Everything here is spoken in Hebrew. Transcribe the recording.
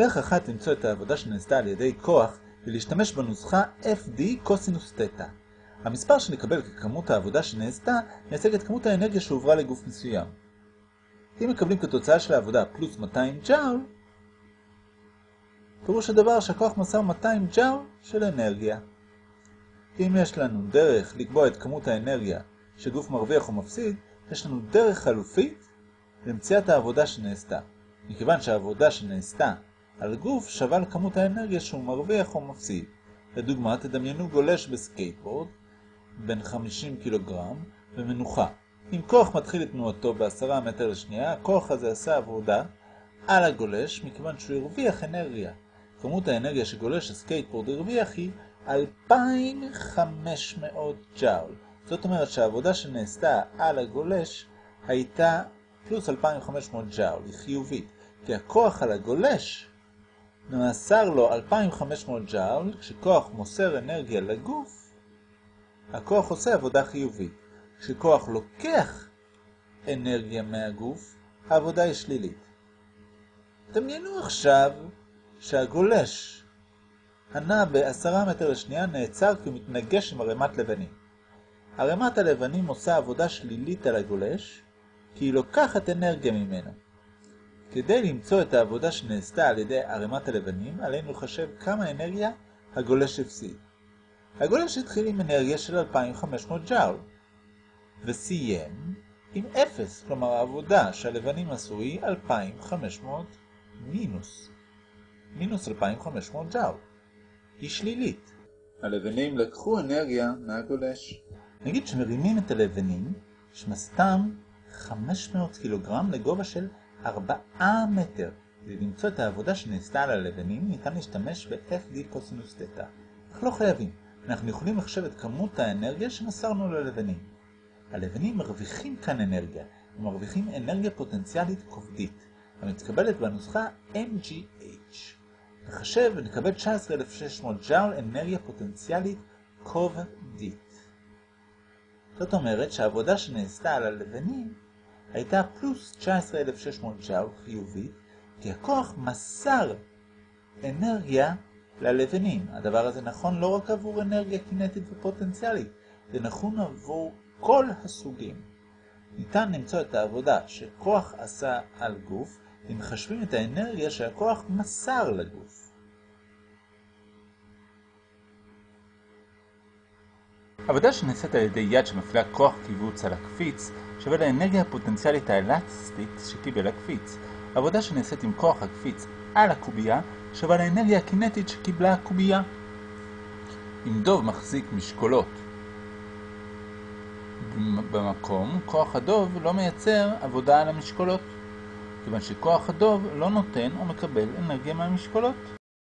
דרך אחת למצוא את העבודה שנעשתה על ידי כוח ולהשתמש בנוסחה FD קוסינוס תטא. המספר שנקבל ככמות העבודה שנעשתה מייצג את כמות האנרגיה שהועברה לגוף מסוים. אם מקבלים כתוצאה של העבודה פלוס 200 ג'אול, פירוש הדבר שהכוח מסר 200 ג'אול של אנרגיה. אם יש לנו דרך לקבוע את כמות האנרגיה שגוף מרוויח או מפסיד, יש לנו דרך חלופית למציאת העבודה שנעשתה. מכיוון שהעבודה שנעשתה על גוף שווה לכמות האנרגיה שהוא מרוויח או מפסיד. לדוגמה, תדמיינו גולש בסקייטבורד בן 50 קילוגרם במנוחה. אם כוח מתחיל את תנועתו ב-10 מטר לשנייה, הכוח הזה עשה עבודה על הגולש מכיוון שהוא הרוויח אנרגיה. כמות האנרגיה שגולש הסקייטבורד הרוויח היא 2,500 ג'אול. זאת אומרת שהעבודה שנעשתה על הגולש הייתה פלוס 2,500 ג'אול, היא חיובית, כי הכוח על הגולש נאסר לו 2,500 ג'אול, כשכוח מוסר אנרגיה לגוף, הכוח עושה עבודה חיובית. כשכוח לוקח אנרגיה מהגוף, העבודה היא שלילית. דמיינו עכשיו שהגולש הנע ב-10 מטר לשנייה נעצר כי הוא מתנגש עם ערימת לבנים. ערימת הלבנים עושה עבודה שלילית על הגולש, כי היא לוקחת אנרגיה ממנו. כדי למצוא את העבודה שנעשתה על ידי ערימת הלבנים, עלינו לחשב כמה אנרגיה הגולש הפסיד. הגולש התחיל עם אנרגיה של 2,500 ג'אול, וסיים עם 0, כלומר העבודה שהלבנים עשו היא 2,500 מינוס. מינוס 2,500 ג'אול. היא שלילית. הלבנים לקחו אנרגיה מהגולש. נגיד שמרימים את הלבנים, שמסתם 500 קילוגרם לגובה של 4 מטר. כדי למצוא את העבודה שנעשתה על הלבנים, ניתן להשתמש ב-FD קוסינוס תטא. אך לא חייבים. אנחנו יכולים לחשב את כמות האנרגיה שמסרנו ללבנים. הלבנים מרוויחים כאן אנרגיה. הם מרוויחים אנרגיה פוטנציאלית כובדית, המתקבלת בנוסחה MGH. נחשב ונקבל 19,600 ג'אול אנרגיה פוטנציאלית כובדית. זאת אומרת שהעבודה שנעשתה על הלבנים הייתה פלוס 19,600 ג'אול חיובית, כי הכוח מסר אנרגיה ללבנים. הדבר הזה נכון לא רק עבור אנרגיה קינטית ופוטנציאלית, זה נכון עבור כל הסוגים. ניתן למצוא את העבודה שכוח עשה על גוף, אם מחשבים את האנרגיה שהכוח מסר לגוף. עבודה שנעשית על ידי יד שמפעילה כוח קיבוץ על הקפיץ שווה לאנרגיה הפוטנציאלית האלסטית שקיבל הקפיץ. עבודה שנעשית עם כוח הקפיץ על הקובייה שווה לאנרגיה הקינטית שקיבלה הקובייה. אם דוב מחזיק משקולות במקום, כוח הדוב לא מייצר עבודה על המשקולות, כיוון שכוח הדוב לא נותן או מקבל אנרגיה מהמשקולות.